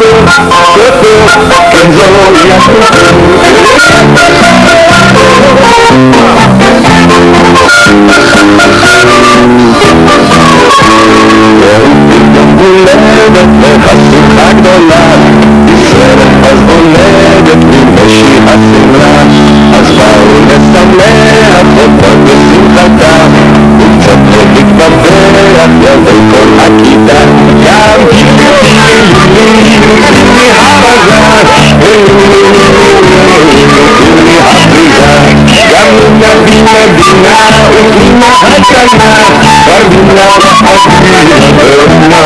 כן זוהי הולדת וחשיכה גדולה נשארת אז הולדת מבשי השמלה אז באו לשמח אותו בשמחתה וקצת להתבבח ידי כל رضينا بما أتنا فرضنا وحسنا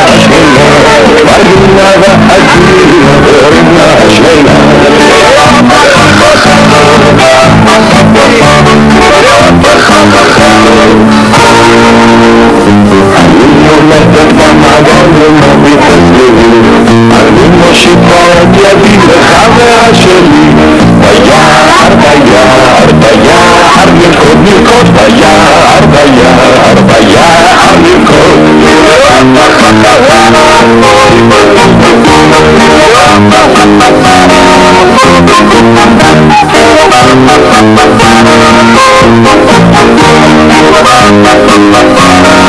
Thank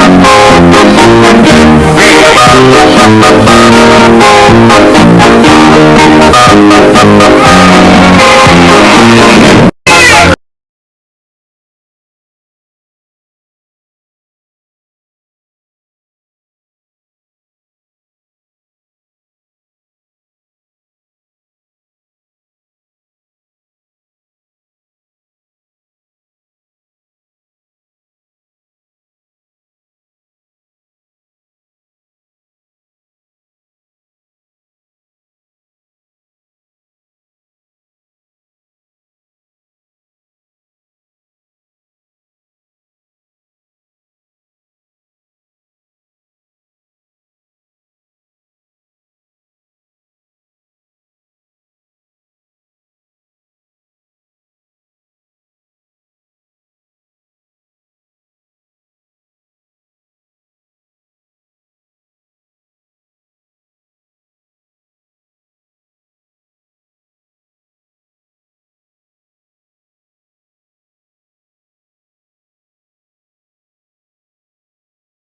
you.